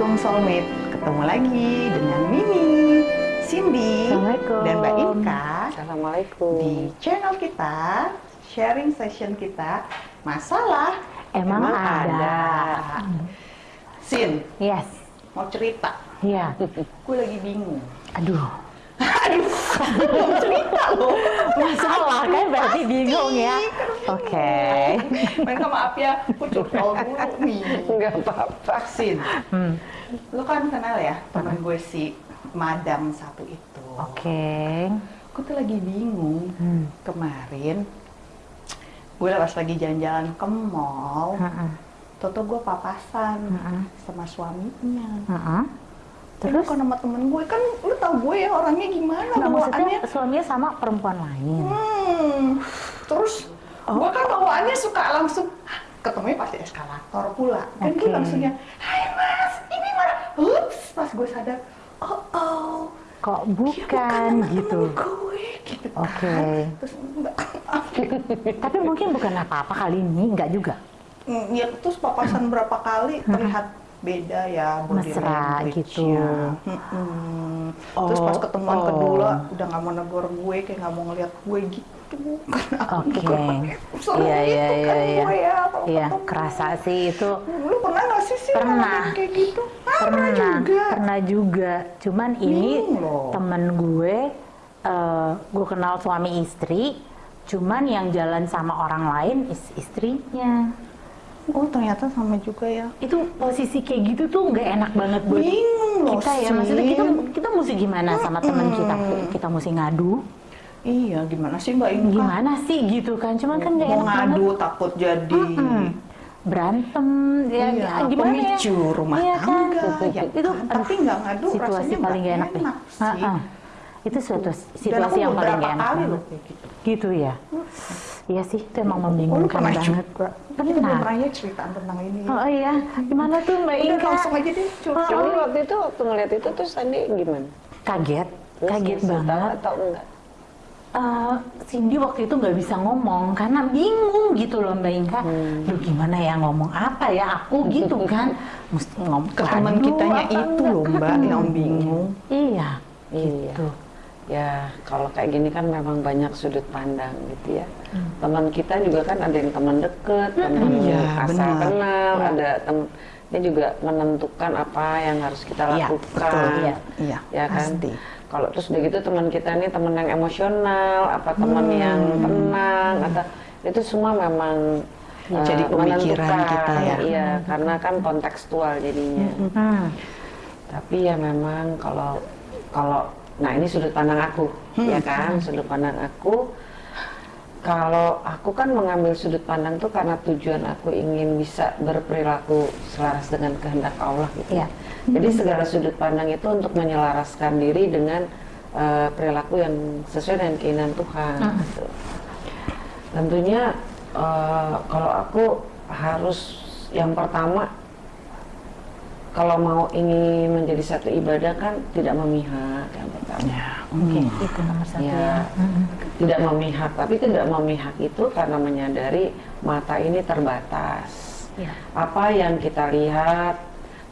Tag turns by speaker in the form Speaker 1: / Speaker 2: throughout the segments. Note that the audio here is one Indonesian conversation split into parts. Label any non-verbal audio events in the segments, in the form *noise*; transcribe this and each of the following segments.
Speaker 1: Assalamualaikum Soulmate, ketemu lagi dengan Mimi, Cindy, dan Mbak Inka
Speaker 2: Assalamualaikum.
Speaker 1: di channel kita, sharing session kita, masalah
Speaker 3: Emang ada.
Speaker 1: Sin,
Speaker 3: Yes.
Speaker 1: mau cerita,
Speaker 3: Iya.
Speaker 1: gue lagi bingung.
Speaker 3: Aduh. *laughs*
Speaker 1: Aduh, belum cerita loh.
Speaker 3: Masalah kan berarti bingung ya. Oke. *laughs*
Speaker 1: Mereka maaf ya, aku curcol dulu nih.
Speaker 2: Enggak apa-apa.
Speaker 1: Sin,
Speaker 3: Hmm.
Speaker 1: lu kan kenal ya teman gue si Madam satu itu.
Speaker 3: Oke.
Speaker 1: Aku tuh lagi bingung.
Speaker 3: Hmm.
Speaker 1: Kemarin gue pas lagi jalan-jalan ke mall. Toto gue papasan sama suaminya. Terus
Speaker 3: Terus?
Speaker 1: kan sama temen gue kan lu tau gue ya orangnya gimana
Speaker 3: Nah, maksudnya
Speaker 1: bawaannya.
Speaker 3: suaminya sama perempuan lain.
Speaker 1: Hmm. Terus
Speaker 3: Oh.
Speaker 1: gue kan bawaannya suka langsung "Hah, ketemunya pasti eskalator pula. Kan gue langsungnya, Hai mas, ini mana? Ups, pas gue sadar, oh oh,
Speaker 3: Kok bukan
Speaker 1: sama
Speaker 3: gitu.
Speaker 1: temen gue gitu kan.
Speaker 3: Oke.
Speaker 1: Terus mbak, *laughs*
Speaker 3: Tapi mungkin bukan apa-apa kali ini, enggak juga.
Speaker 1: Mm, ya terus papasan berapa kali terlihat beda ya
Speaker 3: Mesra gitu.
Speaker 1: Mm-mm. Terus pas
Speaker 3: Oh,
Speaker 1: ketemuan
Speaker 3: oh.
Speaker 1: kedua udah nggak mau negor gue kayak nggak mau ngeliat gue gitu karena aku
Speaker 3: Oke.
Speaker 1: bukan
Speaker 3: Iya, iya,
Speaker 1: gitu kan
Speaker 3: iya, iya.
Speaker 1: gue ya
Speaker 3: Iya, kerasa sih itu.
Speaker 1: Lu pernah nggak sih sih
Speaker 3: Pernah.
Speaker 1: kayak gitu? Ah,
Speaker 3: pernah
Speaker 1: juga.
Speaker 3: pernah juga cuman ini
Speaker 1: loh.
Speaker 3: temen gue eh, gue kenal suami istri cuman yang jalan sama orang lain is- istrinya
Speaker 1: Oh ternyata sama juga ya.
Speaker 3: itu posisi kayak gitu tuh nggak enak banget buat
Speaker 1: Bingung
Speaker 3: kita ya maksudnya kita kita mesti gimana sama temen kita kita mesti ngadu
Speaker 1: Iya gimana sih Mbak Inka?
Speaker 3: gimana sih gitu kan cuman kan nggak enak banget
Speaker 1: ngadu takut jadi
Speaker 3: Mm-mm. berantem ya
Speaker 1: Iya,
Speaker 3: gimana
Speaker 1: pemicu
Speaker 3: ya
Speaker 1: rumah
Speaker 3: Iya kan?
Speaker 1: tangga, ya
Speaker 3: itu
Speaker 1: kan? Tapi nggak ngadu
Speaker 3: situasi
Speaker 1: rasanya
Speaker 3: paling gak enak,
Speaker 1: enak sih.
Speaker 3: Ah, ah. itu suatu
Speaker 1: Dan
Speaker 3: situasi
Speaker 1: aku
Speaker 3: yang paling gak enak
Speaker 1: kali
Speaker 3: banget.
Speaker 1: loh gitu.
Speaker 3: gitu ya iya sih itu emang
Speaker 1: Oh,
Speaker 3: membingungkan
Speaker 1: pernah
Speaker 3: banget
Speaker 1: juga. Kita belum
Speaker 3: pernah
Speaker 1: ya ceritaan tentang ini.
Speaker 3: oh iya gimana tuh mbak
Speaker 1: Udah
Speaker 3: Inka
Speaker 1: langsung aja deh curhat.
Speaker 2: Jadi waktu itu waktu ngeliat itu tuh Sandi gimana?
Speaker 3: kaget
Speaker 2: Terus
Speaker 3: kaget banget
Speaker 2: atau enggak?
Speaker 3: Eh, Cindy waktu itu nggak bisa ngomong karena bingung gitu loh Mbak Inka.
Speaker 1: Hmm.
Speaker 3: Duh gimana ya ngomong apa ya aku gitu kan. *laughs* Mesti ngomong
Speaker 1: Ke teman kitanya itu loh Mbak yang bingung.
Speaker 3: Iya.
Speaker 2: Iya.
Speaker 3: Gitu.
Speaker 2: Ya kalau kayak gini kan memang banyak sudut pandang gitu ya. Teman kita juga kan ada yang teman deket, teman
Speaker 1: Iya,
Speaker 2: asal
Speaker 1: benar.
Speaker 2: kenal,
Speaker 3: Iya.
Speaker 2: ada teman dia juga menentukan apa yang harus kita
Speaker 1: Iya,
Speaker 2: lakukan.
Speaker 1: betul.
Speaker 3: Iya.
Speaker 1: Iya,
Speaker 2: ya kan.
Speaker 1: pasti.
Speaker 2: Kalau terus udah gitu teman kita ini teman yang emosional, apa teman
Speaker 1: Hmm.
Speaker 2: yang tenang, atau itu semua memang
Speaker 1: Ya,
Speaker 2: eh,
Speaker 1: jadi pemikiran kita ya.
Speaker 2: Iya, karena kan kontekstual jadinya.
Speaker 3: Hmm.
Speaker 2: Tapi ya memang kalau kalau nah ini sudut pandang aku, ya kan, sudut pandang aku. Kalau aku kan mengambil sudut pandang tuh karena tujuan aku ingin bisa berperilaku selaras dengan kehendak Allah gitu.
Speaker 3: Iya.
Speaker 2: Jadi segala sudut pandang itu untuk menyelaraskan diri dengan eh, perilaku yang sesuai dengan keinginan Tuhan. gitu. Tentunya eh, kalau aku harus yang pertama kalau mau ingin menjadi satu ibadah kan tidak memihak yang pertama.
Speaker 1: Ya,
Speaker 3: Oke, itu nomor satu
Speaker 2: Ya.
Speaker 3: ya. Hmm.
Speaker 2: Tidak memihak, tapi tidak memihak itu karena menyadari mata ini terbatas.
Speaker 3: Iya.
Speaker 2: Apa yang kita lihat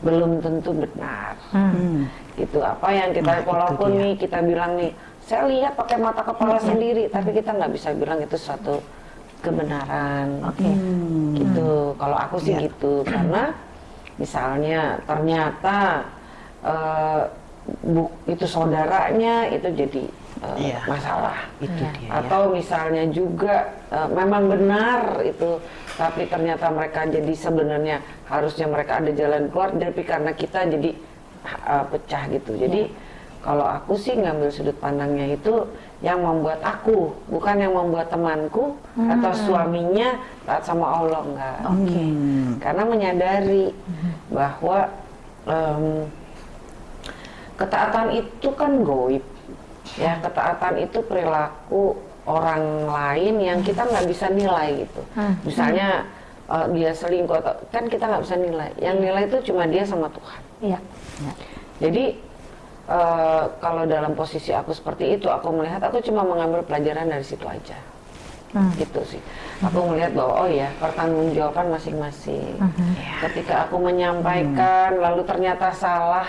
Speaker 2: belum tentu benar.
Speaker 3: Hmm.
Speaker 1: Hmm.
Speaker 2: Gitu. Apa yang kita
Speaker 1: Nah, itu
Speaker 2: walaupun nih kita bilang nih, saya lihat pakai mata kepala sendiri, tapi kita nggak bisa bilang itu suatu kebenaran.
Speaker 3: Oke.
Speaker 1: Hmm.
Speaker 2: gitu kalau aku sih
Speaker 1: Iya.
Speaker 2: gitu karena misalnya ternyata eh, bu, itu saudaranya itu jadi eh,
Speaker 1: Iya.
Speaker 2: masalah
Speaker 1: Itu
Speaker 3: Iya.
Speaker 1: dia ya.
Speaker 2: atau misalnya juga eh, memang benar itu tapi ternyata mereka jadi sebenarnya harusnya mereka ada jalan keluar tapi karena kita jadi eh, pecah gitu jadi kalau aku sih ngambil sudut pandangnya itu yang membuat aku bukan yang membuat temanku atau suaminya taat sama Allah enggak
Speaker 3: Oke.
Speaker 1: Hmm.
Speaker 2: karena menyadari bahwa em, ketaatan itu kan goib ya ketaatan itu perilaku orang lain yang kita nggak bisa nilai gitu
Speaker 3: Hmm.
Speaker 2: misalnya eh, dia selingkuh atau kan kita nggak bisa nilai yang nilai itu cuma dia sama Tuhan
Speaker 3: Iya.
Speaker 2: jadi eh, kalau dalam posisi aku seperti itu aku melihat aku cuma mengambil pelajaran dari situ aja. Gitu sih. Aku melihat bahwa oh ya pertanggungjawaban masing-masing. Ketika aku menyampaikan lalu ternyata salah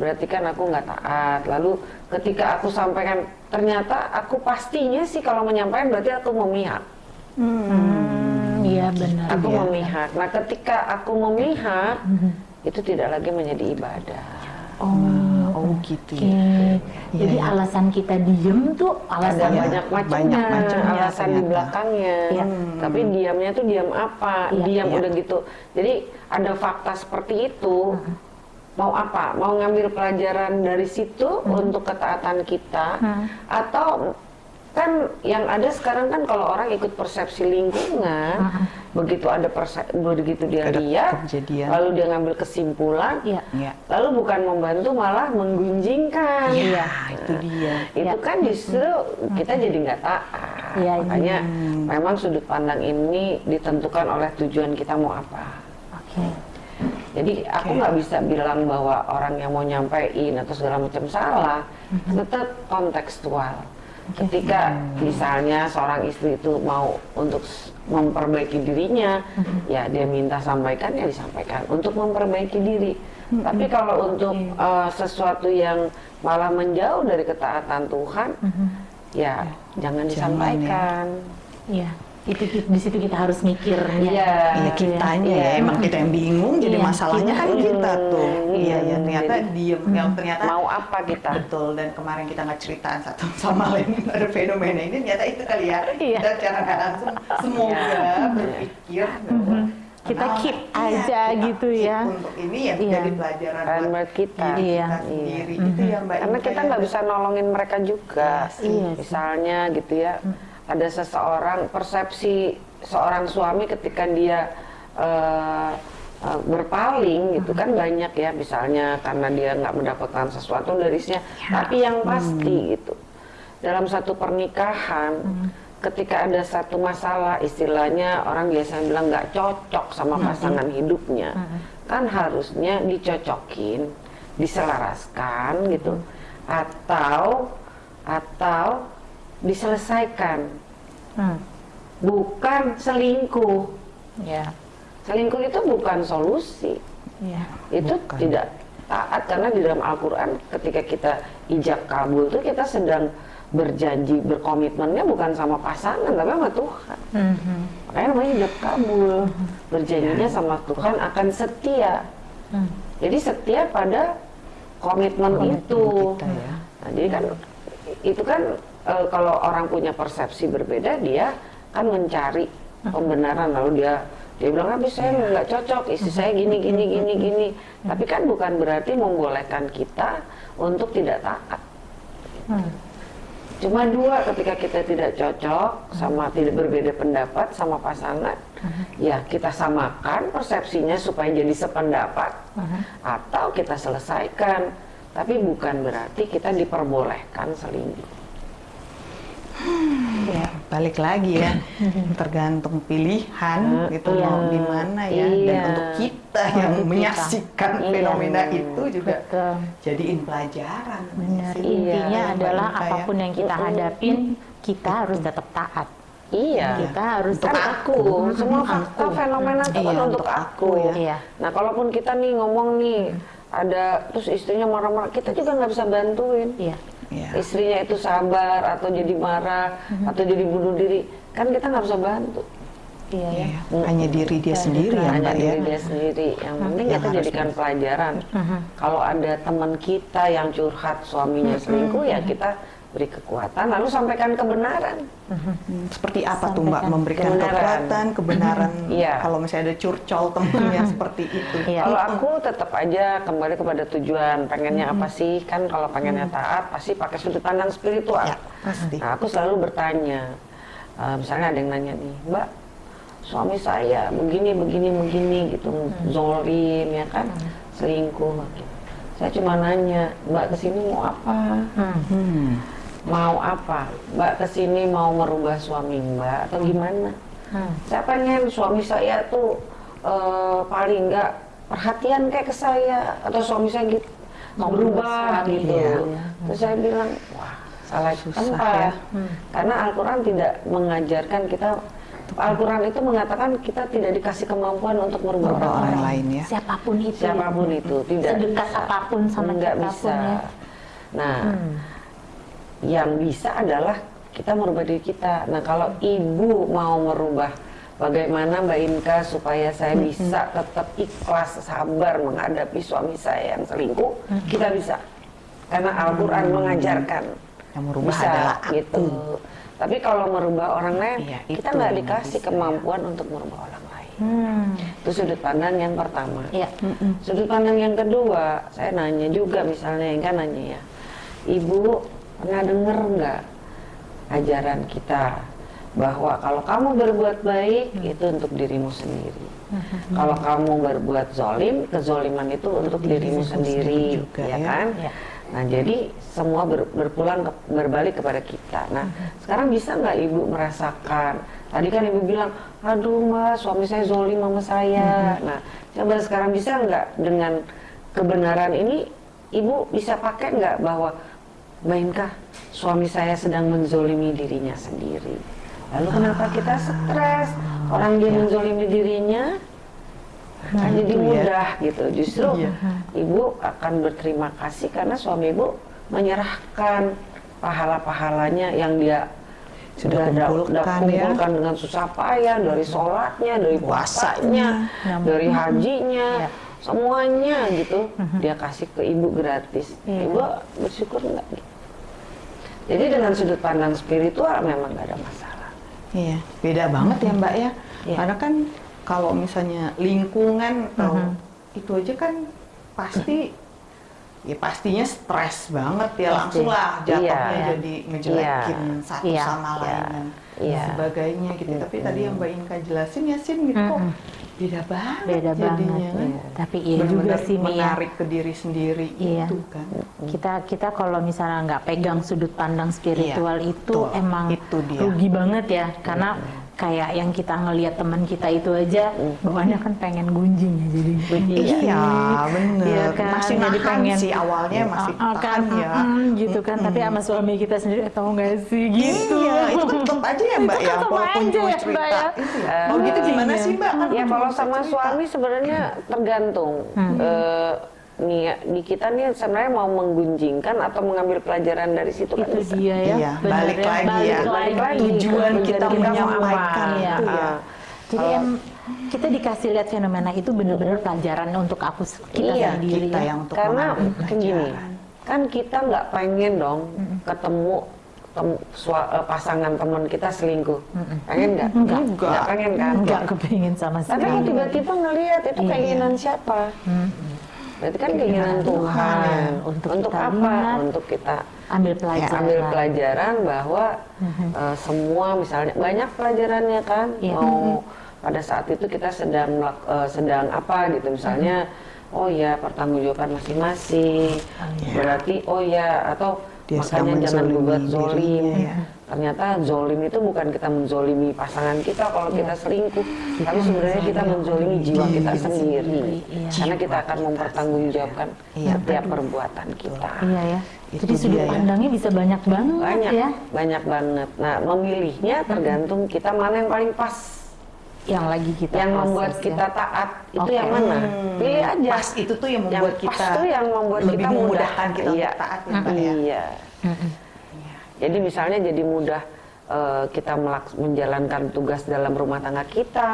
Speaker 2: berarti kan aku nggak taat. Lalu ketika aku sampaikan ternyata aku pastinya sih kalau menyampaikan berarti aku memihak.
Speaker 3: Hmm, Iya benar.
Speaker 2: aku memihak. Nah ketika aku memihak itu tidak lagi menjadi ibadah.
Speaker 3: Oh,
Speaker 1: Oh gitu
Speaker 3: oke.
Speaker 1: ya.
Speaker 3: Jadi
Speaker 1: iya.
Speaker 3: alasan kita diem tuh
Speaker 2: ada
Speaker 3: alasan
Speaker 2: banyak macamnya,
Speaker 1: banyak macamnya
Speaker 2: alasan di
Speaker 1: ternyata.
Speaker 2: belakangnya.
Speaker 3: Iya.
Speaker 2: Tapi diamnya tuh diam apa?
Speaker 3: Iya.
Speaker 2: Diam
Speaker 1: Iya.
Speaker 2: udah gitu. Jadi ada fakta seperti itu. Mau apa? Mau ngambil pelajaran dari situ untuk ketaatan kita atau kan yang ada sekarang kan kalau orang ikut persepsi lingkungan, begitu ada perse begitu dia
Speaker 1: Ada
Speaker 2: lihat,
Speaker 1: kejadian.
Speaker 2: lalu dia ngambil kesimpulan,
Speaker 3: Iya.
Speaker 1: Iya.
Speaker 2: lalu bukan membantu malah menggunjingkan.
Speaker 1: Iya, itu dia.
Speaker 2: Itu
Speaker 3: Ya.
Speaker 2: kan justru kita jadi nggak taat.
Speaker 3: Iya,
Speaker 2: Makanya memang sudut pandang ini ditentukan oleh tujuan kita mau apa.
Speaker 3: Oke.
Speaker 2: Jadi aku nggak bisa bilang bahwa orang yang mau nyampein atau segala macam salah, tetap kontekstual. Ketika misalnya seorang istri itu mau untuk memperbaiki dirinya, ya dia minta sampaikan ya disampaikan. Untuk memperbaiki diri. Tapi kalau untuk eh, sesuatu yang malah menjauh dari ketaatan Tuhan, ya jangan
Speaker 1: Jangan, ya.
Speaker 2: disampaikan.
Speaker 3: Iya. Itu di situ kita harus mikirnya.
Speaker 2: Iya.
Speaker 1: Iya kitanya ya, emang kita yang bingung jadi
Speaker 3: Iya,
Speaker 1: masalahnya kan kita tuh.
Speaker 2: Hmm,
Speaker 1: Iya ya ternyata
Speaker 2: jadi-
Speaker 1: diem, ya, ternyata
Speaker 2: Mau apa kita?
Speaker 1: betul dan kemarin kita nggak ceritaan satu *laughs* sama lain ada fenomena ini ternyata itu kali ya.
Speaker 3: Iya.
Speaker 1: Kita secara nggak langsung semoga berpikir bahwa
Speaker 3: Kita
Speaker 1: kenapa-
Speaker 3: keep
Speaker 1: iya,
Speaker 3: aja
Speaker 1: kita
Speaker 3: gitu ya.
Speaker 1: Untuk ini ya
Speaker 3: Iya.
Speaker 1: jadi pelajaran
Speaker 2: buat kita.
Speaker 1: diri
Speaker 3: Iya.
Speaker 1: kita sendiri itu yang Mbak
Speaker 2: Karena
Speaker 1: Inka
Speaker 2: kita
Speaker 1: ya.
Speaker 2: nggak bisa nolongin mereka juga.
Speaker 3: Iya sih.
Speaker 2: Misalnya gitu ya, ada seseorang persepsi seorang suami ketika dia eh, eh, berpaling gitu kan banyak ya, misalnya karena dia nggak mendapatkan sesuatu dari istrinya. Tapi yang pasti gitu, dalam satu pernikahan. Ketika ada satu masalah, istilahnya orang biasa bilang nggak cocok sama pasangan hidupnya, kan harusnya dicocokin, diselaraskan gitu, atau atau diselesaikan,
Speaker 3: Hmm.
Speaker 2: bukan selingkuh.
Speaker 3: Iya.
Speaker 2: Selingkuh itu bukan solusi,
Speaker 3: Iya.
Speaker 2: itu
Speaker 1: Bukan.
Speaker 2: tidak taat karena di dalam Al-Quran ketika kita ijab kabul itu kita sedang berjanji berkomitmennya bukan sama pasangan tapi sama Tuhan.
Speaker 3: Mhm.
Speaker 2: Makanya namanya ijab kabul, berjanjinya sama Tuhan akan setia.
Speaker 3: Hmm.
Speaker 2: Jadi setia pada komitmen, itu.
Speaker 1: kita ya.
Speaker 2: Nah, jadi kan itu kan eh, kalau orang punya persepsi berbeda dia kan mencari pembenaran. Lalu dia dia bilang habis saya nggak cocok istri saya gini gini gini gini. Tapi kan bukan berarti membolehkan kita untuk tidak taat.
Speaker 3: Hmm.
Speaker 2: cuma dua ketika kita tidak cocok sama tidak berbeda pendapat sama pasangan ya kita samakan persepsinya supaya jadi sependapat atau kita selesaikan. Tapi bukan berarti kita diperbolehkan selingkuh
Speaker 1: Ya, balik lagi ya, *laughs* tergantung pilihan gitu
Speaker 3: iya.
Speaker 1: mau gimana ya, dan
Speaker 2: Iya.
Speaker 1: untuk kita
Speaker 3: Untuk
Speaker 1: yang
Speaker 3: kita.
Speaker 1: menyaksikan
Speaker 2: Iya.
Speaker 1: fenomena itu juga
Speaker 3: Betul.
Speaker 1: jadiin pelajaran.
Speaker 3: Benar.
Speaker 1: sih.
Speaker 3: Intinya
Speaker 1: Mbak
Speaker 3: adalah
Speaker 1: ya.
Speaker 3: apa pun yang kita hadapin, kita harus tetap taat.
Speaker 2: iya
Speaker 3: Kita harus
Speaker 2: kan
Speaker 3: tetap
Speaker 2: aku semua fakta fenomena itu
Speaker 1: Iya,
Speaker 2: kan untuk
Speaker 1: untuk
Speaker 2: aku
Speaker 1: aku ya.
Speaker 3: Iya.
Speaker 2: nah kalaupun kita nih ngomong nih ada terus istrinya marah-marah kita juga nggak bisa bantuin
Speaker 3: Iya.
Speaker 1: Iya.
Speaker 2: istrinya itu sabar atau jadi marah atau jadi bunuh diri kan kita nggak bisa bantu.
Speaker 3: Iya ya.
Speaker 1: Iya, Hanya diri dia sendiri ya
Speaker 2: hanya
Speaker 1: Mbak ya.
Speaker 2: diri dia sendiri. Yang penting
Speaker 1: Yang
Speaker 2: kita jadikan pelajaran. Kalau ada teman kita yang curhat suaminya selingkuh ya kita beri kekuatan lalu sampaikan kebenaran
Speaker 1: Hmm, Seperti apa tuh Mbak
Speaker 3: Sampaikan
Speaker 1: memberikan
Speaker 2: kebenaran.
Speaker 1: kekuatan, kebenaran *laughs*
Speaker 2: Iya.
Speaker 1: kalau misalnya ada curcol temennya *laughs* seperti itu.
Speaker 3: Iya.
Speaker 2: Kalau aku tetap aja kembali kepada tujuan, pengennya apa sih? Kan kalau pengennya taat pasti pakai sudut pandang spiritual.
Speaker 1: Ya, pasti.
Speaker 2: Nah, aku selalu bertanya, eh, misalnya ada yang nanya nih, Mbak, suami saya begini, begini, begini gitu, zolim ya kan, selingkuh. Saya cuma nanya, Mbak ke sini mau apa?
Speaker 3: Hmm.
Speaker 1: Hmm.
Speaker 2: Mau apa? Mbak ke sini mau merubah suami Mbak atau gimana?
Speaker 3: Hmm.
Speaker 2: Saya pengen suami saya tuh eh, paling nggak perhatian kayak ke saya atau suami saya gitu
Speaker 3: Mau
Speaker 2: berubah gitu.
Speaker 1: iya.
Speaker 2: Terus saya bilang, wah salah
Speaker 1: Susah
Speaker 2: tempat.
Speaker 1: ya.
Speaker 2: Karena Al-Quran tidak mengajarkan kita. Al-Quran itu mengatakan kita tidak dikasih kemampuan untuk merubah orang,
Speaker 1: orang
Speaker 2: lain.
Speaker 1: lain ya.
Speaker 3: Siapa pun itu.
Speaker 2: Siapa pun itu tidak
Speaker 3: Sedekat
Speaker 2: bisa.
Speaker 3: apa pun sama
Speaker 2: nggak
Speaker 3: kita
Speaker 2: bisa.
Speaker 3: pun ya.
Speaker 2: Nah, yang bisa adalah kita merubah diri kita. Nah, kalau ibu mau merubah bagaimana Mbak Inka supaya saya bisa tetap ikhlas, sabar menghadapi suami saya yang selingkuh, kita bisa. Karena Al-Quran mengajarkan.
Speaker 1: Yang merubah
Speaker 2: bisa,
Speaker 1: adalah aku.
Speaker 2: gitu. Tapi kalau merubah orang lain,
Speaker 1: Iya,
Speaker 2: kita nggak dikasih
Speaker 1: bisa, ya.
Speaker 2: kemampuan untuk merubah orang lain.
Speaker 3: Hmm.
Speaker 2: Itu sudut pandang yang pertama.
Speaker 3: Iya.
Speaker 2: Sudut pandang yang kedua, saya nanya juga misalnya yang kan nanya ya, ibu pernah dengar nggak ajaran kita bahwa kalau kamu berbuat baik itu untuk dirimu sendiri. Kalau kamu berbuat zolim, kezoliman itu untuk dirimu sendiri,
Speaker 1: juga,
Speaker 2: ya
Speaker 1: ya.
Speaker 2: kan?
Speaker 3: Ya.
Speaker 2: Nah jadi semua ber- berpulang ke- berbalik kepada kita. Nah sekarang bisa nggak ibu merasakan? Tadi kan ibu bilang, aduh mbak suami saya zolim sama saya. Nah coba sekarang bisa nggak dengan kebenaran ini ibu bisa pakai nggak bahwa Mbak Inka suami saya sedang menzolimi dirinya sendiri. Lalu kenapa kita stres? Orang dia menzolimi dirinya, kan jadi
Speaker 1: ya.
Speaker 2: mudah gitu. Justru
Speaker 1: Iya.
Speaker 2: ibu akan berterima kasih karena suami ibu menyerahkan pahala-pahalanya yang dia
Speaker 1: Sudah
Speaker 2: da-
Speaker 1: kumpulkan ya.
Speaker 2: kumpulkan dengan susah payah dari sholatnya, dari puasanya, dari hajinya. Semuanya gitu dia kasih ke ibu gratis.
Speaker 3: Iya.
Speaker 2: Ibu bersyukur nggak? gitu? Jadi dengan sudut pandang spiritual memang nggak ada masalah.
Speaker 1: Iya, beda banget ya Mbak ya.
Speaker 2: Iya.
Speaker 1: Karena kan kalau misalnya lingkungan atau itu aja kan pasti ya pastinya stres banget ya langsung lah jatuhnya
Speaker 2: Iya.
Speaker 1: jadi ngejelekin
Speaker 2: Iya.
Speaker 1: satu
Speaker 3: Iya.
Speaker 1: sama
Speaker 2: Iya.
Speaker 1: lain dan
Speaker 2: Iya.
Speaker 1: sebagainya gitu. Tapi tadi yang Mbak Inka jelasin ya Sin gitu kok beda banget
Speaker 3: Beda
Speaker 1: jadinya
Speaker 3: banget.
Speaker 1: kan.
Speaker 3: Tapi iya juga
Speaker 1: Benar-benar
Speaker 3: sih ya.
Speaker 1: menarik ke diri sendiri
Speaker 3: Iya.
Speaker 1: itu kan.
Speaker 3: kita kita kalau misalnya nggak pegang sudut pandang spiritual
Speaker 1: Iya,
Speaker 3: itu
Speaker 1: betul.
Speaker 3: emang
Speaker 1: Itu dia.
Speaker 3: rugi banget ya karena kayak yang kita ngelihat teman kita itu aja bawaannya kan pengen gunjing ya jadi
Speaker 1: Iya, bener.
Speaker 3: Iya kan?
Speaker 1: Masih
Speaker 3: Jadi
Speaker 1: nahan sih awalnya masih
Speaker 3: Ah, ah,
Speaker 1: tahan ya.
Speaker 3: mm, gitu kan tapi sama suami kita sendiri eh, tahu nggak sih gitu
Speaker 1: Iya, itu tetap aja ya Mbak
Speaker 3: Itu
Speaker 1: ya, walaupun
Speaker 3: aja
Speaker 1: cuma
Speaker 3: ya,
Speaker 1: cerita.
Speaker 3: Mbak ya.
Speaker 1: Iya. Oh gitu gimana
Speaker 3: Iya.
Speaker 1: sih Mbak? Kan
Speaker 2: Ya kalau sama
Speaker 1: cerita.
Speaker 2: suami sebenarnya tergantung. Eh, nih ya, di kita nih sebenarnya mau menggunjingkan atau mengambil pelajaran dari situ kan
Speaker 3: itu
Speaker 2: bisa.
Speaker 3: dia ya
Speaker 1: Iya, balik lagi
Speaker 3: balik
Speaker 1: ya.
Speaker 3: lagi.
Speaker 2: lagi.
Speaker 1: Tujuan
Speaker 2: Tujuan
Speaker 1: kita
Speaker 2: kita
Speaker 1: menyampaikan
Speaker 3: apa?
Speaker 1: itu ya.
Speaker 2: Ah.
Speaker 3: Jadi
Speaker 2: Kalau-
Speaker 3: em, kita dikasih lihat fenomena itu benar-benar pelajaran untuk aku kita
Speaker 2: Iya,
Speaker 3: sendiri
Speaker 1: kita
Speaker 3: ya.
Speaker 1: yang untuk
Speaker 2: Karena kan gini, kan kita nggak pengen dong ketemu tem- sua- eh, pasangan teman kita selingkuh. Pengen nggak?
Speaker 3: Enggak.
Speaker 2: Nggak pengen kan?
Speaker 3: Enggak kepingin sama
Speaker 2: Tapi
Speaker 3: sekali.
Speaker 2: tiba-tiba ngelihat itu
Speaker 3: Iya.
Speaker 2: keinginan siapa? Berarti kan keinginan Tuhan.
Speaker 3: ya. Untuk
Speaker 2: Untuk
Speaker 3: kita
Speaker 2: apa?
Speaker 3: lihat.
Speaker 2: Untuk kita
Speaker 3: ambil
Speaker 2: ya,
Speaker 3: pelajaran.
Speaker 2: ambil pelajaran bahwa eh, semua misalnya banyak pelajarannya kan
Speaker 3: Iya.
Speaker 2: mau pada saat itu kita sedang eh, sedang apa gitu misalnya oh ya pertanggungjawaban masing-masing berarti oh ya atau
Speaker 1: Dia
Speaker 2: makanya jangan berbuat zolim
Speaker 1: ya.
Speaker 2: Ternyata zolim itu bukan kita menzolimi pasangan kita kalau kita selingkuh tapi sebenarnya kita menzolimi jiwa kita sendiri.
Speaker 3: Iya.
Speaker 2: karena kita akan mempertanggungjawabkan
Speaker 1: Iya,
Speaker 2: setiap perbuatan kita.
Speaker 3: Iya ya.
Speaker 1: Itu
Speaker 3: Jadi sudut
Speaker 1: dia ya.
Speaker 3: pandangnya bisa banyak banget
Speaker 2: banyak
Speaker 3: ya.
Speaker 2: banyak banget. Nah memilihnya tergantung kita mana yang paling pas.
Speaker 3: Yang lagi kita
Speaker 2: yang
Speaker 3: proses
Speaker 2: membuat
Speaker 3: ya.
Speaker 2: kita taat itu
Speaker 3: Oke.
Speaker 2: yang mana? Pilih aja.
Speaker 1: Pas itu tuh yang membuat
Speaker 2: pas
Speaker 1: kita
Speaker 2: tuh yang membuat
Speaker 1: lebih
Speaker 2: kita mudah.
Speaker 1: memudahkan kita
Speaker 2: iya.
Speaker 1: untuk taat ya ya.
Speaker 2: iya jadi misalnya jadi mudah eh, kita melaks- menjalankan tugas dalam rumah tangga kita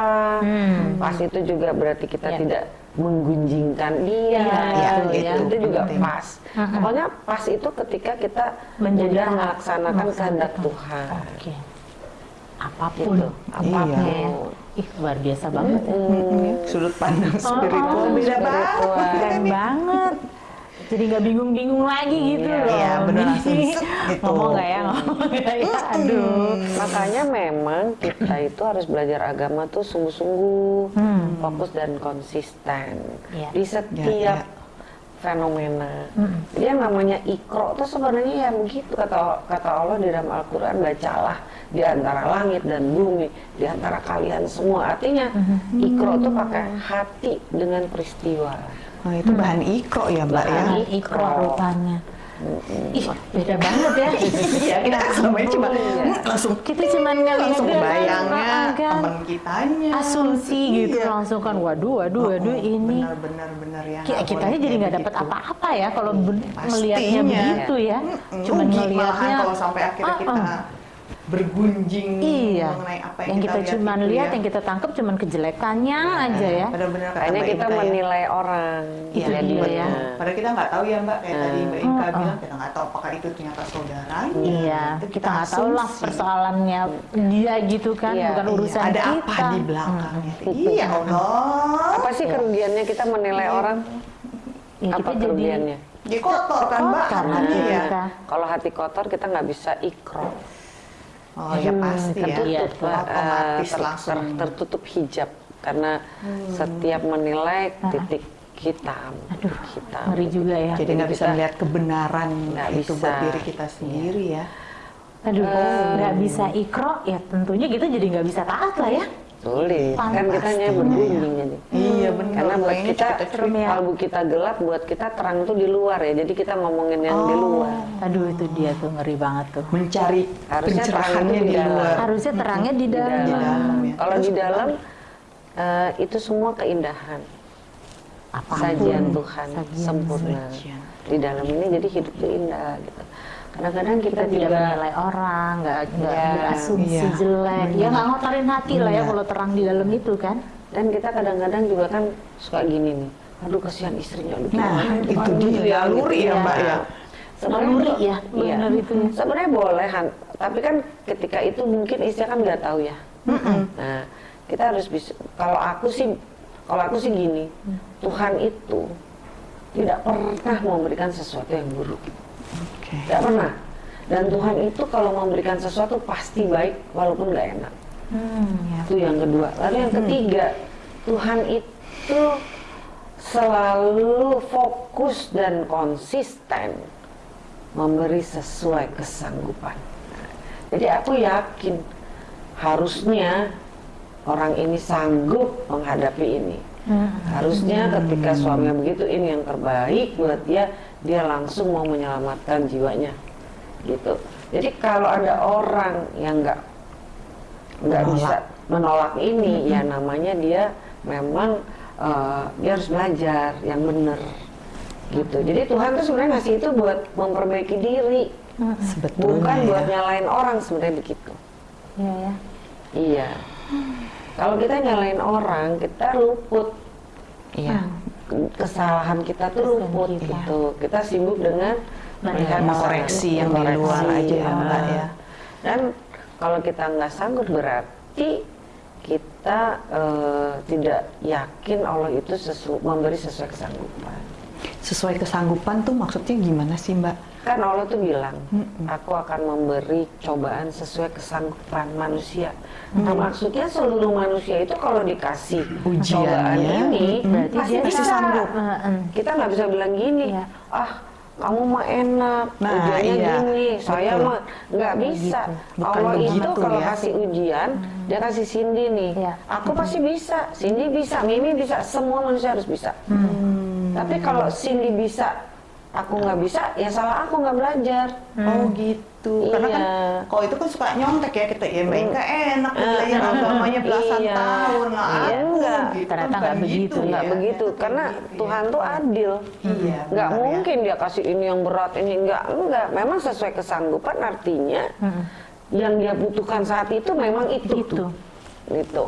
Speaker 2: pas itu juga berarti kita
Speaker 3: Iya.
Speaker 2: tidak menggunjingkan dia
Speaker 3: Iya,
Speaker 2: gitu,
Speaker 3: iya,
Speaker 2: itu, itu juga
Speaker 1: penting.
Speaker 2: pas pokoknya pas itu ketika kita
Speaker 3: Menjadi
Speaker 2: melaksanakan kehendak. Tuhan
Speaker 3: Oke. Apa pun.
Speaker 2: Gitu, apa pun.
Speaker 3: Ya. Ih, luar biasa banget ya.
Speaker 1: Mm, Sudut pandang spiritual
Speaker 3: oh,
Speaker 1: beda
Speaker 2: spiritual.
Speaker 1: banget.
Speaker 3: Keren banget. Jadi nggak bingung-bingung lagi gitu
Speaker 2: Iya,
Speaker 3: loh.
Speaker 1: iya, langsung set gitu.
Speaker 3: Ngomong nggak ya? Ngomong nggak ya? Aduh.
Speaker 2: Makanya memang kita itu harus belajar agama tuh sungguh-sungguh, fokus dan konsisten
Speaker 3: Iya.
Speaker 2: di setiap
Speaker 1: Ya, ya.
Speaker 2: fenomena. Jadi yang namanya ikro tuh sebenarnya ya begitu kata kata Allah di dalam Al-Qur'an bacalah di antara langit dan bumi, di antara kalian semua. Artinya ikro tuh pakai hati dengan peristiwa.
Speaker 1: Oh, itu bahan ikro ya Mbak ya.
Speaker 2: Bahan
Speaker 3: ikro rupanya. Ih, beda banget ya. *laughs*
Speaker 1: Iya, kita selama ini cuma hmm, langsung
Speaker 3: kita cuma ngeliat
Speaker 1: langsung bayangnya
Speaker 3: kan.
Speaker 1: temen kitanya.
Speaker 3: asumsi gitu
Speaker 1: Iya.
Speaker 3: langsung kan waduh waduh waduh ini
Speaker 1: benar benar ya.
Speaker 3: Kita
Speaker 1: boleh
Speaker 3: jadi nggak dapat
Speaker 1: begitu.
Speaker 3: apa-apa ya kalau melihatnya begitu ya cuman
Speaker 1: Rugi
Speaker 3: melihatnya
Speaker 1: kalau sampai akhirnya
Speaker 3: Ah,
Speaker 1: kita
Speaker 3: ah.
Speaker 1: Bergunjing
Speaker 3: iya
Speaker 1: mengenai apa yang,
Speaker 3: yang kita,
Speaker 1: lihat
Speaker 3: cuman
Speaker 1: itu
Speaker 3: lihat
Speaker 1: ya.
Speaker 3: yang kita tangkap cuman kejelekannya aja ya
Speaker 1: Benar-benar Mbak
Speaker 2: kita
Speaker 1: Inka ya.
Speaker 2: menilai orang.
Speaker 3: Itu
Speaker 2: Jadi
Speaker 3: dia ya.
Speaker 1: Padahal kita nggak tahu ya Mbak, kayak tadi Mbak
Speaker 3: Hmm.
Speaker 1: Inka
Speaker 3: Oh, oh.
Speaker 1: bilang kita nggak tahu apakah itu ternyata saudaranya.
Speaker 3: iya
Speaker 1: Itu
Speaker 3: kita nggak tahu lah persoalannya dia gitu kan
Speaker 2: Iya,
Speaker 3: bukan
Speaker 1: Iya,
Speaker 3: urusan
Speaker 1: ada
Speaker 3: kita
Speaker 1: apa di belakangnya? Iya Allah.
Speaker 2: Apa sih kerugiannya kita menilai orang?
Speaker 3: Ya,
Speaker 2: Apa
Speaker 3: kita jadi
Speaker 2: kerugiannya?
Speaker 1: Dia kotor kan Mbak hatinya ya.
Speaker 3: kita.
Speaker 2: Kalau hati kotor kita nggak bisa ikro.
Speaker 1: Oh ya pasti ya.
Speaker 3: Iya,
Speaker 2: tertutup,
Speaker 3: tuh.
Speaker 2: eh,
Speaker 1: Otomatis
Speaker 2: ter-
Speaker 1: langsung.
Speaker 2: ter- tertutup hijab karena setiap menilai titik hitam, titik hitam.
Speaker 3: ngeri juga ya
Speaker 1: Jadi nggak bisa melihat kebenaran
Speaker 2: Nggak
Speaker 1: itu
Speaker 2: bisa.
Speaker 1: buat diri kita sendiri ya.
Speaker 3: aduh nggak bisa ikro ya tentunya kita jadi nggak bisa taat lah ya
Speaker 2: Sulit, kan kita hanya bergunjing jadi.
Speaker 1: Iya benar.
Speaker 2: Karena buat kita, kalbu kita gelap, buat kita terang tuh di luar ya. Jadi kita ngomongin yang di luar.
Speaker 3: aduh itu dia tuh ngeri banget tuh
Speaker 1: mencari
Speaker 2: Harusnya
Speaker 1: pencerahannya
Speaker 2: itu
Speaker 1: di
Speaker 2: di dalam.
Speaker 1: luar.
Speaker 3: harusnya terangnya di dalam,
Speaker 1: Di dalam ya.
Speaker 2: Kalau di dalam eh, itu semua keindahan,
Speaker 3: Apa pun.
Speaker 2: sajian Tuhan
Speaker 3: Sajian.
Speaker 2: sempurna.
Speaker 1: Sajian.
Speaker 2: Di dalam ini jadi hidup tuh indah gitu. Kadang-kadang kita,
Speaker 3: kita tidak menilai orang, nggak nggak
Speaker 2: Iya,
Speaker 3: berasumsi
Speaker 1: iya.
Speaker 3: jelek, ya nggak ngotorin hati lah ya
Speaker 1: Iya.
Speaker 3: kalau terang di dalam itu kan.
Speaker 2: dan kita kadang-kadang juga kan suka gini nih. Aduh kasihan istrinya. Aduh,
Speaker 1: Nah,
Speaker 2: gimana,
Speaker 1: itu
Speaker 2: gimana
Speaker 1: dia,
Speaker 2: gitu ya,
Speaker 1: naluri
Speaker 2: gitu
Speaker 1: ya, Mbak, ya.
Speaker 2: Sebenarnya
Speaker 3: ya,
Speaker 2: iya.
Speaker 3: benar itu ya.
Speaker 2: Sebenarnya boleh, Han. tapi kan ketika itu mungkin istri kan nggak tahu ya. Nah, kita harus bisa. Kalau aku sih, kalau aku sih gini, Tuhan itu tidak pernah memberikan sesuatu yang buruk.
Speaker 1: Oke.
Speaker 2: Tidak pernah. Dan Tuhan itu kalau memberikan sesuatu pasti baik walaupun nggak enak.
Speaker 3: Hmm, ya.
Speaker 2: Itu yang kedua. Lalu yang ketiga, Tuhan itu selalu fokus dan konsisten memberi sesuai kesanggupan. Jadi aku yakin harusnya orang ini sanggup menghadapi ini. Harusnya ketika suaminya begitu ini yang terbaik buat dia, dia langsung mau menyelamatkan jiwanya. Gitu. Jadi kalau ada orang yang nggak nggak
Speaker 1: Menolak.
Speaker 2: bisa menolak ini, ya namanya dia memang eh, dia harus belajar yang benar. Gitu. Jadi Tuhan tuh sebenarnya ngasih itu buat memperbaiki diri,
Speaker 1: Sebetulnya
Speaker 2: bukan
Speaker 1: ya.
Speaker 2: buat nyalain orang sebenarnya begitu.
Speaker 3: Iya ya.
Speaker 2: Iya. Kalau kita nyalain orang, kita luput.
Speaker 1: Iya.
Speaker 2: Kesalahan kita tuh luput
Speaker 3: kita.
Speaker 2: gitu. Kita sibuk dengan melihat
Speaker 1: Mengkoreksi yang di luar aja ya, Mbak, ya.
Speaker 2: Dan kalau kita nggak sanggup berarti kita eh, tidak yakin Allah itu sesu memberi sesuai kesanggupan.
Speaker 1: Sesuai kesanggupan tuh maksudnya gimana sih Mbak?
Speaker 2: Kan Allah tuh bilang, aku akan memberi cobaan sesuai kesanggupan manusia. Nah maksudnya seluruh manusia itu kalau dikasih
Speaker 1: Ujiannya,
Speaker 2: cobaan ini,
Speaker 3: Berarti
Speaker 2: pasti
Speaker 3: dia
Speaker 1: pasti
Speaker 2: bisa.
Speaker 1: sanggup.
Speaker 3: Heeh.
Speaker 2: Kita nggak bisa bilang gini,
Speaker 3: Iya.
Speaker 2: ah kamu mah enak,
Speaker 1: Nah,
Speaker 2: ujiannya
Speaker 1: iya.
Speaker 2: gini, saya
Speaker 1: Betul.
Speaker 2: mah nggak bisa.
Speaker 1: Bukan
Speaker 2: Allah itu
Speaker 1: begitu
Speaker 2: kalau
Speaker 1: ya.
Speaker 2: kasih ujian, dia kasih Cindy nih,
Speaker 3: Iya.
Speaker 2: aku pasti bisa, Cindy bisa, Mimi bisa, semua manusia harus bisa. Tapi kalau Cindy bisa, aku nggak bisa, ya salah aku nggak belajar.
Speaker 1: Oh gitu. Karena kan
Speaker 2: Iya.
Speaker 1: kalau itu kan suka nyontek ya kita ya Mbak Inka enak belajar agamanya belasan
Speaker 2: Iya.
Speaker 1: tahun lah.
Speaker 2: Iya,
Speaker 1: aku
Speaker 2: enggak.
Speaker 1: gitu
Speaker 3: Ternyata
Speaker 1: kan
Speaker 3: nggak
Speaker 1: bukan
Speaker 3: begitu,
Speaker 1: gitu
Speaker 2: nggak
Speaker 1: ya.
Speaker 2: begitu karena Tuhan tuh adil
Speaker 1: Iya,
Speaker 2: nggak
Speaker 1: benar ya.
Speaker 2: mungkin dia kasih ini yang berat ini enggak enggak memang sesuai kesanggupan artinya yang dia butuhkan saat itu memang itu
Speaker 3: Itu.
Speaker 2: gitu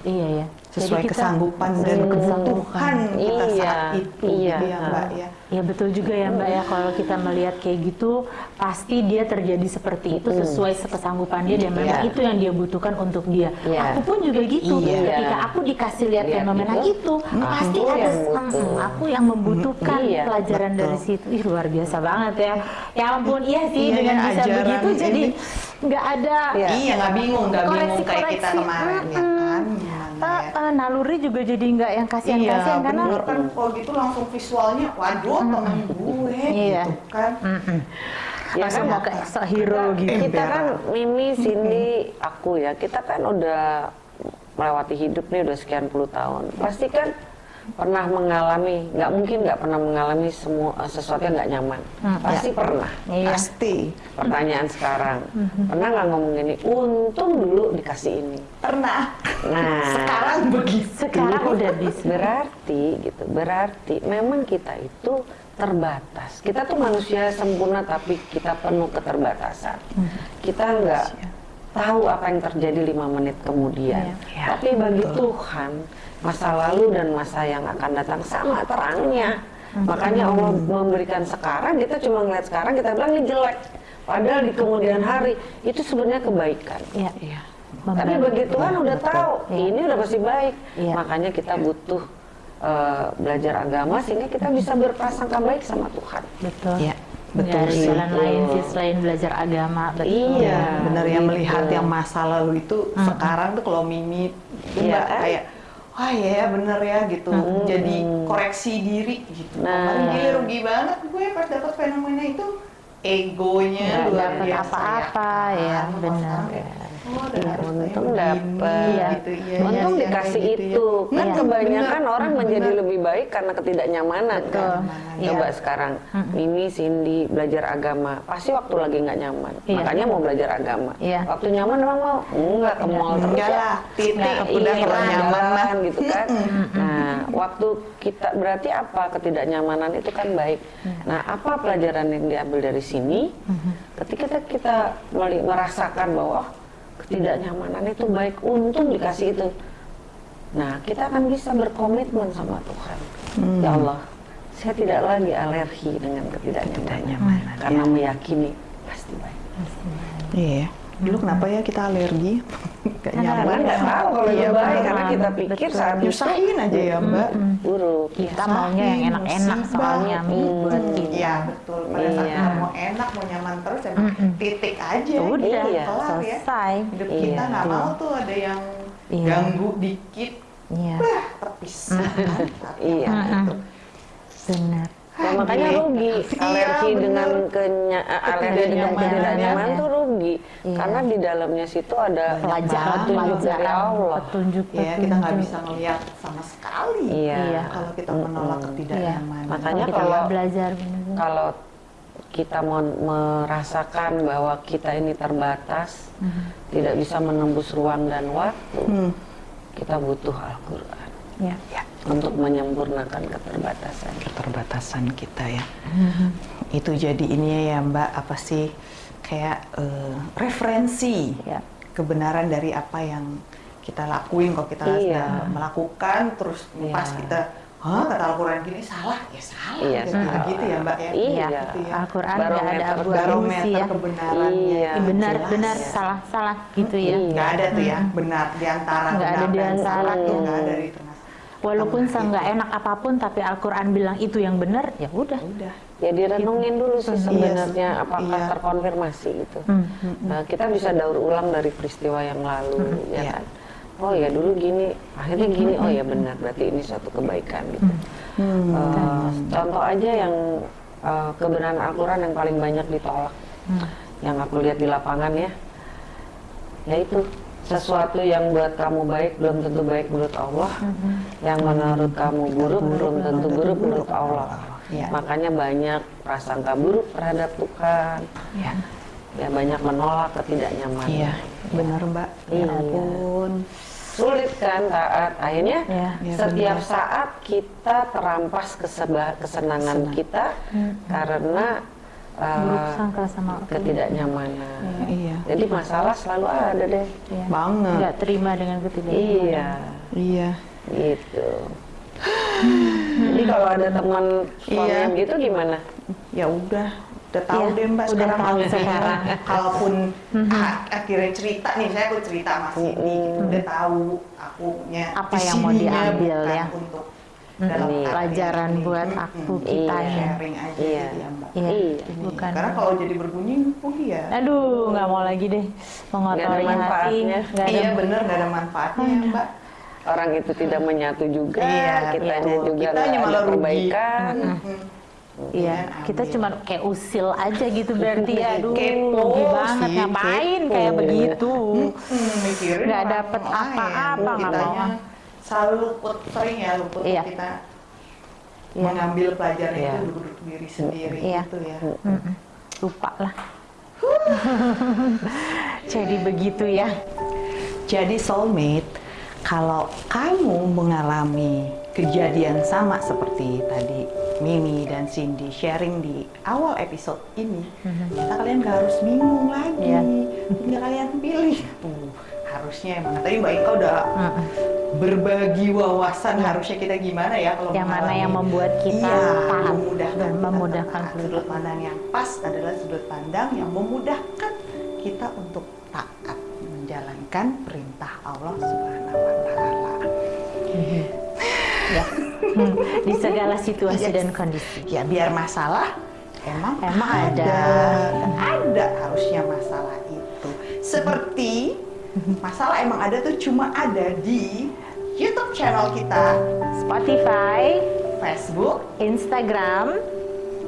Speaker 3: Iya ya.
Speaker 1: sesuai
Speaker 3: Jadi kita-
Speaker 1: keanggupan dan kebutuhan kita
Speaker 2: Iya,
Speaker 1: saat itu
Speaker 2: iya.
Speaker 1: gitu ya Mbak ya.
Speaker 3: Ya betul juga ya Mbak ya kalau kita melihat kayak gitu pasti dia terjadi seperti itu sesuai kesanggupan dia dan memang
Speaker 2: Iya.
Speaker 3: itu yang dia butuhkan untuk dia.
Speaker 2: Iya.
Speaker 3: Aku pun juga gitu.
Speaker 1: Iya.
Speaker 3: Ketika aku dikasih lihat
Speaker 2: Lihat
Speaker 3: fenomena
Speaker 2: itu,
Speaker 3: itu,
Speaker 2: aku
Speaker 3: pasti
Speaker 2: yang
Speaker 3: ada. "Hmm, aku yang membutuhkan
Speaker 2: Iya,
Speaker 3: pelajaran
Speaker 1: betul.
Speaker 3: dari situ. Ih luar biasa banget ya. Ya ampun iya sih
Speaker 1: Iya,
Speaker 3: dengan
Speaker 1: ya,
Speaker 3: bisa begitu jadi nggak ada
Speaker 2: Iya.
Speaker 1: Iya nggak bingung, nggak bingung kayak kita kemarin ya kan. Gimana
Speaker 3: Eh,
Speaker 1: ya.
Speaker 3: eh, naluri juga jadi nggak yang
Speaker 1: Iya,
Speaker 3: kasihan-kasihan karena
Speaker 1: bener kan kalau gitu langsung visualnya, waduh temen gue
Speaker 3: Iya.
Speaker 1: gitu kan.
Speaker 2: ya
Speaker 3: masa
Speaker 2: kan
Speaker 3: mau ke hero gitu.
Speaker 2: kita kan Mimi Cindy aku ya kita kan udah melewati hidup nih udah sekian puluh tahun pasti kan pernah mengalami, nggak mungkin nggak pernah mengalami semua sesuatu yang nggak nyaman. Pasti pernah.
Speaker 3: Iya.
Speaker 1: Pasti.
Speaker 2: Pertanyaan sekarang, pernah nggak ngomong gini? Untung dulu dikasih ini.
Speaker 1: Pernah.
Speaker 2: Nah, *laughs*
Speaker 1: Sekarang begitu.
Speaker 3: Sekarang udah bisa.
Speaker 2: berarti gitu, berarti memang kita itu terbatas. Kita tuh manusia sempurna tapi kita penuh keterbatasan. Kita nggak tahu apa yang terjadi lima menit kemudian.
Speaker 3: Iya.
Speaker 2: Tapi bagi Tuhan masa lalu dan masa yang akan datang sama terangnya. Makanya Allah memberikan sekarang kita cuma ngeliat sekarang kita bilang ini jelek. Padahal di kemudian hari itu sebenarnya kebaikan.
Speaker 3: Iya.
Speaker 1: Iya.
Speaker 2: Tapi bagi Tuhan udah tahu ini udah pasti baik.
Speaker 3: Iya.
Speaker 2: Makanya kita butuh eh, belajar agama sehingga kita bisa berprasangka baik sama Tuhan.
Speaker 3: Betul.
Speaker 1: Iya. Betul sih.
Speaker 3: jalan lain sih selain belajar agama. Betul.
Speaker 2: Iya.
Speaker 1: bener ya
Speaker 2: gitu.
Speaker 1: melihat yang masa lalu itu sekarang tuh kalau Mimi tuh
Speaker 2: Iya
Speaker 1: mbak
Speaker 2: kan?
Speaker 1: kayak wah ya bener ya gitu jadi koreksi diri gitu
Speaker 2: Nah.
Speaker 1: kemarin gila rugi banget gue pas dapat fenomena itu egonya luar biasa
Speaker 3: apa-apa, ya,
Speaker 1: Kalau
Speaker 3: bener.
Speaker 1: sekarang kayak, oh
Speaker 2: Iya,
Speaker 1: harus
Speaker 2: untung
Speaker 1: begini,
Speaker 3: Iya.
Speaker 1: gitu iya,
Speaker 2: Untung
Speaker 1: iya,
Speaker 2: dikasih
Speaker 1: gitu ya.
Speaker 2: itu. Kan
Speaker 3: Iya.
Speaker 2: kebanyakan
Speaker 1: Bener,
Speaker 2: orang menjadi
Speaker 1: bener.
Speaker 2: lebih baik karena ketidaknyamanan
Speaker 3: Betul.
Speaker 2: kan.
Speaker 3: Iya.
Speaker 2: Coba sekarang Mimi, Cindy belajar agama, pasti waktu lagi nggak nyaman.
Speaker 3: Iya.
Speaker 2: Makanya mau belajar agama.
Speaker 3: Iya.
Speaker 2: Waktu nyaman emang mau? Enggak, ke mall terus
Speaker 1: enggak
Speaker 2: ya.
Speaker 1: lah titik udah
Speaker 2: iya,
Speaker 1: kalau nyaman mah
Speaker 2: jalan gitu kan. Nah, waktu kita berarti apa ketidaknyamanan itu kan baik. Nah, apa pelajaran yang diambil dari sini? Ketika kita meli- merasakan bahwa ketidaknyamanan itu baik, untung dikasih itu. Nah, kita akan bisa berkomitmen sama Tuhan. Ya Allah, saya tidak lagi alergi dengan ketidaknyamanan, karena meyakini pasti baik.
Speaker 1: iya dulu kenapa ya kita alergi gak
Speaker 3: Karena
Speaker 1: nyaman
Speaker 2: nggak tahu kalau
Speaker 1: Iya, bener.
Speaker 2: karena kita pikir
Speaker 3: Betul.
Speaker 2: saat
Speaker 1: nyusahin aja ya mbak
Speaker 2: buruk.
Speaker 3: Kita maunya yang enak-enak soalnya buat kita.
Speaker 1: Iya betul. Pada saat
Speaker 2: Iya.
Speaker 1: kita mau enak, mau nyaman terus, emang titik aja.
Speaker 3: Udah,
Speaker 2: Iya.
Speaker 1: kelar ya.
Speaker 3: selesai.
Speaker 1: Hidup
Speaker 2: Iya.
Speaker 1: kita nggak mau tuh ada yang
Speaker 3: Iya.
Speaker 1: ganggu dikit,
Speaker 3: Iya,
Speaker 1: bah terpisah.
Speaker 2: Iya.
Speaker 1: Gitu.
Speaker 3: benar.
Speaker 2: Nah, makanya
Speaker 1: Iya.
Speaker 2: rugi
Speaker 1: Iya,
Speaker 2: alergi
Speaker 1: bener.
Speaker 2: dengan kenya, eh, alergi dengan
Speaker 1: Ketidaknyamanan.
Speaker 2: ketidaknyamanan tuh rugi
Speaker 3: Iya.
Speaker 2: karena di dalamnya situ ada
Speaker 3: Pelajaran,
Speaker 2: petunjuk dari Allah.
Speaker 3: petunjuk,
Speaker 1: Ya kita nggak
Speaker 3: petunjuk.
Speaker 1: bisa ngelihat sama sekali.
Speaker 2: Iya.
Speaker 3: Iya.
Speaker 1: Kalau kita menolak
Speaker 3: Iya.
Speaker 1: ketidaknyamanan.
Speaker 2: Makanya
Speaker 3: kita
Speaker 2: kalau-
Speaker 3: nggak belajar.
Speaker 2: Kalau kita mau merasakan bahwa kita ini terbatas, tidak bisa menembus ruang dan waktu,
Speaker 1: Hmm.
Speaker 2: kita butuh Al-Quran
Speaker 3: Ya.
Speaker 1: Ya,
Speaker 2: untuk menyempurnakan keterbatasan.
Speaker 1: keterbatasan kita ya. Itu jadi ini ya Mbak apa sih kayak eh, referensi
Speaker 3: Ya.
Speaker 1: kebenaran dari apa yang kita lakuin kalau kita
Speaker 2: Iya.
Speaker 1: melakukan terus
Speaker 2: Iya.
Speaker 1: pas kita Hah, kata Al-Quran gini salah, ya salah.
Speaker 2: Iya,
Speaker 1: gitu,
Speaker 2: salah.
Speaker 1: gitu ya Mbak ya.
Speaker 2: Iya.
Speaker 1: Gitu ya.
Speaker 3: Al-Quran nggak ada abu-abu
Speaker 1: Barometer
Speaker 3: sih ya.
Speaker 1: kebenarannya.
Speaker 2: Iya.
Speaker 3: Benar,
Speaker 1: jelas.
Speaker 3: benar, salah, salah gitu ya.
Speaker 2: Iya.
Speaker 1: Nggak ada tuh ya, benar di antara
Speaker 3: Nggak ada
Speaker 1: benar
Speaker 3: di
Speaker 1: dan
Speaker 3: antara
Speaker 1: salah tuh nggak ada di tengah.
Speaker 3: Walaupun seenggak
Speaker 1: itu.
Speaker 3: enak apa pun, tapi Al-Quran bilang itu yang benar, ya udah.
Speaker 1: Udah.
Speaker 2: Ya direnungin dulu sih sebenarnya apakah
Speaker 1: iya.
Speaker 2: terkonfirmasi gitu.
Speaker 3: Hmm.
Speaker 2: Nah, kita bisa daur ulang dari peristiwa yang lalu, ya
Speaker 1: Iya.
Speaker 2: kan? Oh ya dulu gini, akhirnya gini, oh ya benar, berarti ini suatu kebaikan gitu.
Speaker 1: Hmm.
Speaker 2: Eh, contoh aja yang eh, kebenaran Al-Quran yang paling banyak ditolak, yang aku lihat di lapangan ya, yaitu sesuatu yang buat kamu baik belum tentu baik menurut Allah, yang menurut kamu buruk belum tentu buruk menurut Allah.
Speaker 1: Iya.
Speaker 2: Makanya banyak prasangka buruk terhadap Tuhan,
Speaker 1: Ya.
Speaker 2: ya banyak menolak ketidaknyamanan.
Speaker 1: Iya, benar Mbak. Ya
Speaker 2: Iya.
Speaker 1: ampun.
Speaker 2: Sulit kan taat. Akhirnya
Speaker 3: Iya.
Speaker 1: Iya,
Speaker 2: setiap
Speaker 1: benar.
Speaker 2: saat kita terampas kesenangan
Speaker 1: Senang.
Speaker 2: kita karena uh,
Speaker 3: Buruk sangka sama
Speaker 2: ketidaknyamanan.
Speaker 1: Iya.
Speaker 2: Jadi masalah selalu ada deh.
Speaker 3: Iya.
Speaker 1: Banget.
Speaker 3: Nggak terima dengan ketidaknyamanan.
Speaker 2: Iya,
Speaker 1: Iya.
Speaker 2: gitu. Jadi kalau ada teman suami
Speaker 1: Iya.
Speaker 2: yang gitu gimana?
Speaker 1: Ya udah, udah tahu
Speaker 3: Iya,
Speaker 1: deh Mbak
Speaker 3: udah
Speaker 1: sekarang.
Speaker 3: tahu sekarang.
Speaker 1: Kalaupun a- akhirnya cerita nih, saya aku cerita sama Cindy, gitu, udah tahu aku punya
Speaker 3: Apa yang mau diambil
Speaker 1: bukan
Speaker 3: ya.
Speaker 1: Untuk
Speaker 3: Mm,
Speaker 1: dalam
Speaker 2: iya.
Speaker 1: arti
Speaker 3: Pelajaran
Speaker 1: ini.
Speaker 3: buat aku,
Speaker 2: Iya.
Speaker 1: Sharing aja
Speaker 2: Iya.
Speaker 1: gitu ya Mbak.
Speaker 3: Iya,
Speaker 2: Iya.
Speaker 1: Ini.
Speaker 3: bukan.
Speaker 1: Karena kalau jadi berbunyi, oh iya.
Speaker 3: Aduh, nggak mau lagi deh mengotori
Speaker 2: Nggak ada
Speaker 3: hati.
Speaker 2: manfaatnya.
Speaker 3: Nggak ada
Speaker 1: Iya bener, nggak ada manfaatnya ya Mbak.
Speaker 2: Orang itu tidak menyatu juga,
Speaker 1: Iya,
Speaker 2: kitanya
Speaker 1: betul.
Speaker 2: juga nggak ada
Speaker 1: malah rugi.
Speaker 2: perbaikan.
Speaker 3: Iya,
Speaker 1: Jangan
Speaker 3: kita cuma kayak usil aja gitu berarti ya. Aduh,
Speaker 1: Kepo
Speaker 3: rugi banget
Speaker 1: sih,
Speaker 3: ngapain
Speaker 1: kepo.
Speaker 3: kayak begitu.
Speaker 1: Hmm, mikirin
Speaker 3: Nggak dapet apa-apa, nggak mau.
Speaker 1: Selalu luput sering ya luput
Speaker 3: Iya.
Speaker 1: kita
Speaker 3: Iya.
Speaker 1: mengambil pelajaran
Speaker 2: Iya.
Speaker 1: itu duduk diri sendiri
Speaker 3: Iya.
Speaker 1: gitu ya.
Speaker 3: Lupa lah *laughs* jadi begitu ya
Speaker 1: Jadi soulmate, kalau kamu mengalami kejadian sama seperti tadi Mimi dan Cindy sharing di awal episode ini, kita kalian gak harus bingung lagi,
Speaker 3: Iya.
Speaker 1: tinggal kalian pilih. Tuh, harusnya emang tadi Mbak Ika udah berbagi wawasan harusnya kita gimana ya kalau
Speaker 3: Yang mana yang membuat kita
Speaker 1: iya, memudahkan
Speaker 3: dan
Speaker 1: kita
Speaker 3: memudahkan
Speaker 1: taat. sudut pandang yang pas adalah sudut pandang yang memudahkan kita untuk taat menjalankan perintah Allah Subhanahu wa taala.
Speaker 3: ya Hmm, di segala situasi
Speaker 1: Yes.
Speaker 3: dan kondisi
Speaker 1: Ya biar masalah emang
Speaker 3: Emang ada.
Speaker 1: Nggak ada harusnya masalah itu. Seperti masalah emang ada tuh cuma ada di YouTube channel kita,
Speaker 3: Spotify
Speaker 1: Facebook,
Speaker 3: Instagram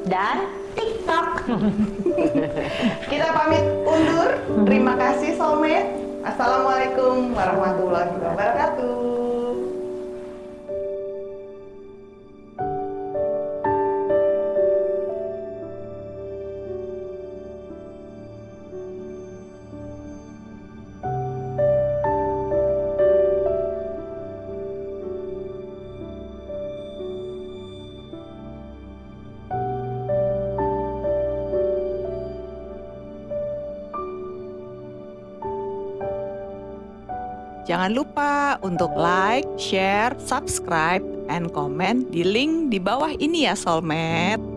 Speaker 3: dan TikTok *laughs*
Speaker 1: Kita pamit undur. Terima kasih Soulmate. Assalamualaikum warahmatullahi wabarakatuh. Jangan lupa untuk like, share, subscribe, and comment di link di bawah ini ya Soulmate.